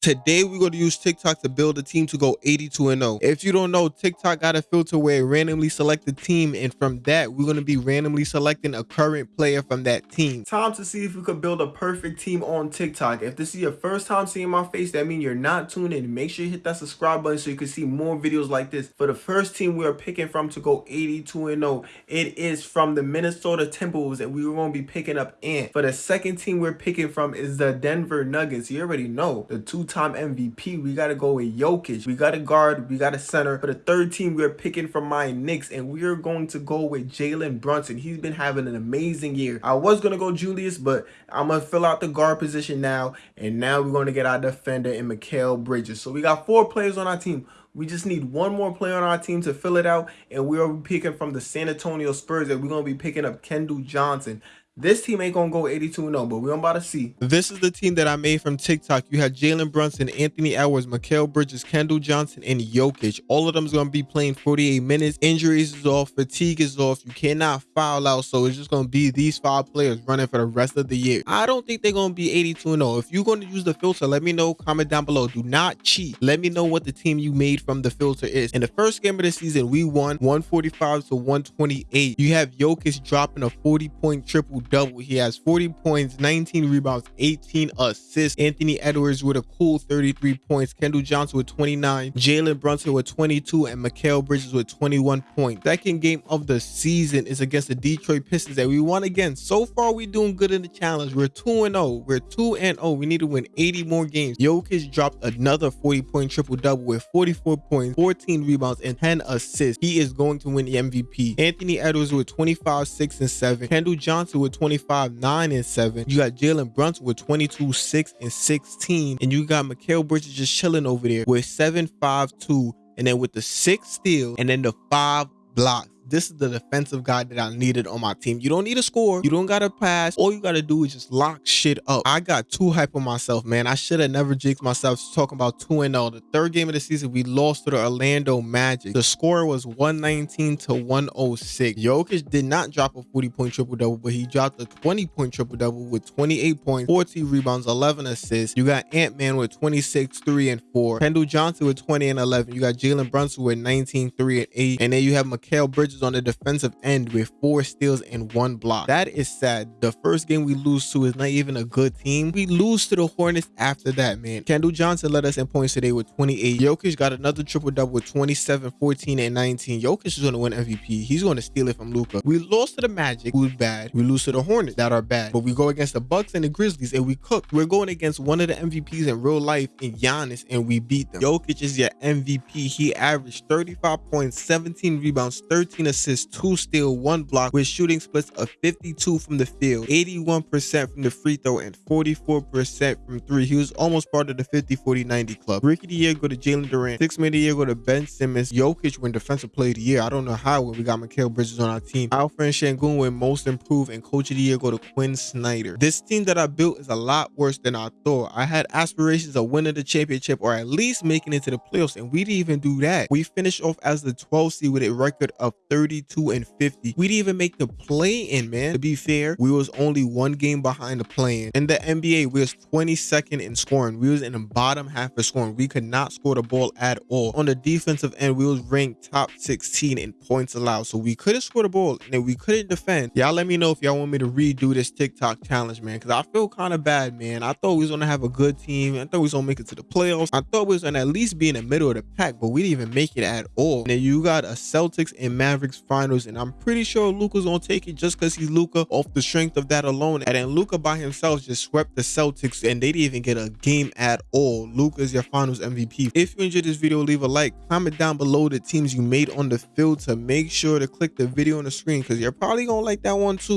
Today, we're going to use TikTok to build a team to go 82 and 0. If you don't know, TikTok got a filter where it randomly select a team, and from that, we're going to be randomly selecting a current player from that team. Time to see if we could build a perfect team on TikTok. If this is your first time seeing my face, that means you're not tuned in. Make sure you hit that subscribe button so you can see more videos like this. For the first team we are picking from to go 82 and 0, it is from the Minnesota Timberwolves, and we are going to be picking up Ant. For the second team we're picking from is the Denver Nuggets. You already know the two two-time MVP. We got to go with Jokic. We got a guard. We got a center. For the third team, we're picking from my Knicks, and we're going to go with Jalen Brunson. He's been having an amazing year. I was going to go Julius, but I'm going to fill out the guard position now, and now we're going to get our defender in Mikal Bridges. So we got four players on our team. We just need one more player on our team to fill it out, and we are picking from the San Antonio Spurs, and we're going to be picking up Keldon Johnson. This team ain't gonna go 82 0, but we're about to see. This is the team that I made from TikTok. You had Jalen Brunson, Anthony Edwards, Mikal Bridges, Keldon Johnson, and Jokic. All of them is gonna be playing 48 minutes. Injuries is off, fatigue is off. You cannot foul out, so it's just gonna be these five players running for the rest of the year. I don't think they're gonna be 82 0. If you're gonna use the filter, let me know. Comment down below. Do not cheat. Let me know what the team you made from the filter is. In the first game of the season, we won 145 to 128. You have Jokic dropping a 40 point triple double. He has 40 points, 19 rebounds, 18 assists. Anthony Edwards with a cool 33 points. Keldon Johnson with 29. Jalen Brunson with 22. And Mikal Bridges with 21 points. Second game of the season is against the Detroit Pistons that we won again. So far, we're doing good in the challenge. We're 2-0. We're 2-0. We need to win 80 more games. Jokic dropped another 40-point triple-double with 44 points, 14 rebounds, and 10 assists. He is going to win the MVP. Anthony Edwards with 25, 6, and 7. Keldon Johnson with 25, 9 and 7. You got Jalen Brunson with 22, 6 and 16. And you got Mikal Bridges just chilling over there with 7, 5, 2. And then with the six steal and then the five blocks this is the defensive guy that I needed on my team. You don't need a score. You don't got to pass. All you got to do is just lock shit up. I got too hype on myself, man. I should have never jinxed myself talking about 2-0. The third game of the season, we lost to the Orlando Magic. The score was 119 to 106. Jokic did not drop a 40-point triple-double, but he dropped a 20-point triple-double with 28 points, 14 rebounds, 11 assists. You got Ant-Man with 26, 3, and 4. Keldon Johnson with 20 and 11. You got Jalen Brunson with 19, 3, and 8. And then you have Mikal Bridges on the defensive end with four steals and one block. That is sad. The first game we lose to is not even a good team. We lose to the Hornets after that, man. Keldon Johnson led us in points today with 28. Jokic got another triple double with 27, 14, and 19. Jokic is going to win MVP. He's going to steal it from Luka. We lost to the Magic, who's bad. We lose to the Hornets, that are bad. But we go against the Bucks and the Grizzlies, and we cook. We're going against one of the MVPs in real life in Giannis, and we beat them. Jokic is your MVP. He averaged 35 points, 17 rebounds, 13 assists, two steal, one block with shooting splits of 52 from the field, 81% from the free throw, and 44% from three. He was almost part of the 50 40 90 club. Rookie of the year go to Jalen Duren. Six man of the year go to Ben Simmons. Jokic win defensive player of the year. I don't know how when we got Mikal Bridges on our team. Alperen Sengun win most improved and coach of the year go to Quin Snyder. This team that I built is a lot worse than I thought. I had aspirations of winning the championship or at least making it to the playoffs and we didn't even do that. We finished off as the 12th seed with a record of 30 42 and 50. We didn't even make the play in, man. To be fair, we was only one game behind the play in. In the NBA, we was 22nd in scoring. We was in the bottom half of scoring. We could not score the ball at all. On the defensive end, we was ranked top 16 in points allowed. So we couldn't score the ball and we couldn't defend. Y'all let me know if y'all want me to redo this TikTok challenge, man. Cause I feel kind of bad, man. I thought we was gonna have a good team. I thought we was gonna make it to the playoffs. I thought we was gonna at least be in the middle of the pack, but we didn't even make it at all. And then you got a Celtics and Mavericks finals, and I'm pretty sure Luka's gonna take it just because he's Luca off the strength of that alone. And then Luka by himself just swept the Celtics, and they didn't even get a game at all. Luka is your finals MVP. If you enjoyed this video, leave a like, comment down below the teams you made on the field to make sure to click the video on the screen because you're probably gonna like that one too.